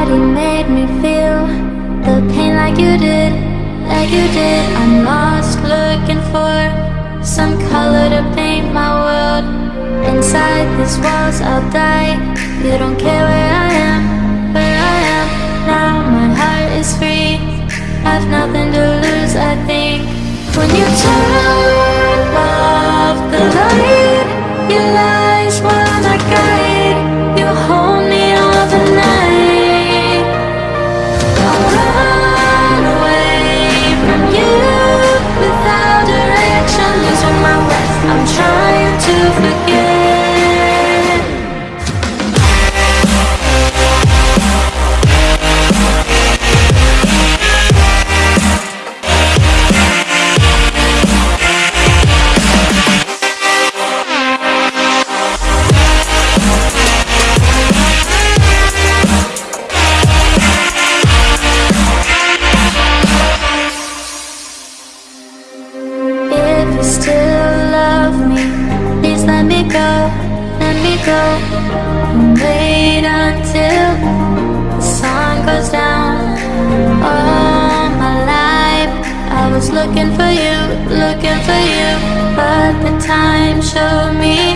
Nobody made me feel the pain like you did, like you did. I'm lost looking for some color to paint my world. Inside these walls, I'll die. You don't still let me go, let me go. Wait until the sun goes down. All my life, I was looking for you, looking for you. But the time showed me